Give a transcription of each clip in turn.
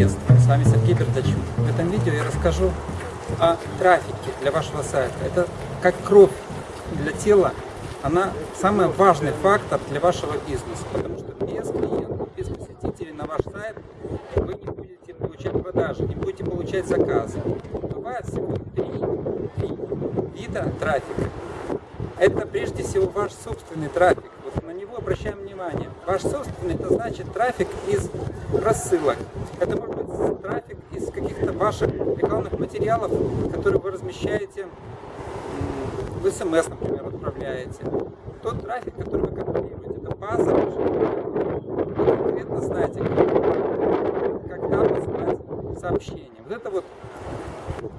приветствую, с вами Сергей Бердачук. В этом видео я расскажу о трафике для вашего сайта. Это как кровь для тела, она самый важный фактор для вашего бизнеса, потому что без клиентов, без посетителей на ваш сайт вы не будете получать продажи, не будете получать заказы. Бывает всего три, три вида трафика. Это прежде всего ваш собственный трафик обращаем внимание. Ваш собственный, это значит трафик из рассылок. Это может быть трафик из каких-то ваших рекламных материалов, которые вы размещаете в СМС, например, отправляете. Тот трафик, который вы контролируете, это база Вы конкретно знаете, когда посылать сообщение. Вот это вот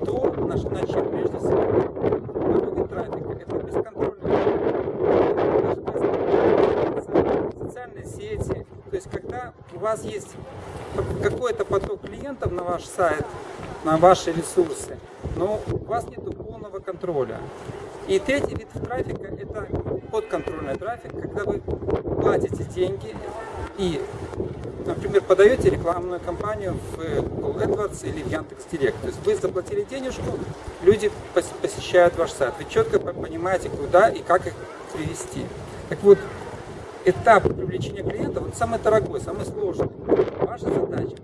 то, на чем прежде всего выходит трафик. Это бесконтрольный То есть, когда у вас есть какой-то поток клиентов на ваш сайт, на ваши ресурсы, но у вас нет полного контроля. И третий вид трафика – это подконтрольный трафик, когда вы платите деньги и, например, подаете рекламную кампанию в Google AdWords или в Яндекс.Директ. То есть вы заплатили денежку, люди посещают ваш сайт. Вы четко понимаете, куда и как их привести. Так вот, этап привлечения клиентов, он самый дорогой, самый сложный. Ваша задача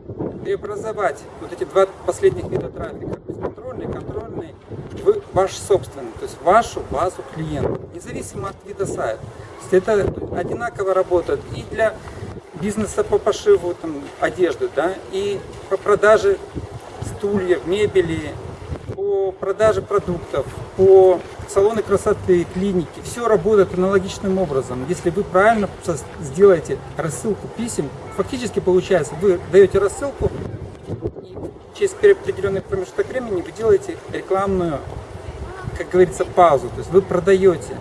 преобразовать вот эти два последних вида трафика, бесконтрольный, контрольный, в ваш собственный, то есть вашу базу клиентов, независимо от вида сайта. То есть это одинаково работает и для бизнеса по пошиву там, одежды, да, и по продаже стульев, мебели, по продаже продуктов, по салоны красоты, клиники, все работает аналогичным образом. Если вы правильно сделаете рассылку писем, фактически получается, вы даете рассылку, и через определенный промежуток времени вы делаете рекламную, как говорится, паузу. То есть вы продаете,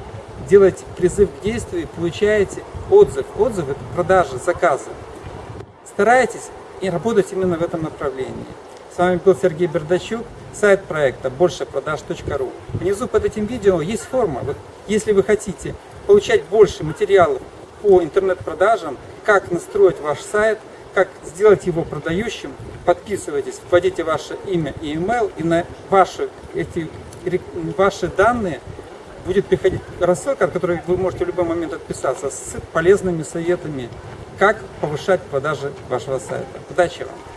делаете призыв к действию, получаете отзыв. Отзыв – это продажа, заказы. Старайтесь и работать именно в этом направлении. С вами был Сергей Бердачук, сайт проекта большепродаж.ру. Внизу под этим видео есть форма. Вот, если вы хотите получать больше материалов по интернет-продажам, как настроить ваш сайт, как сделать его продающим, подписывайтесь, вводите ваше имя и email, и на ваши, эти, ваши данные будет приходить рассылка, от которой вы можете в любой момент отписаться, с полезными советами, как повышать продажи вашего сайта. Удачи вам!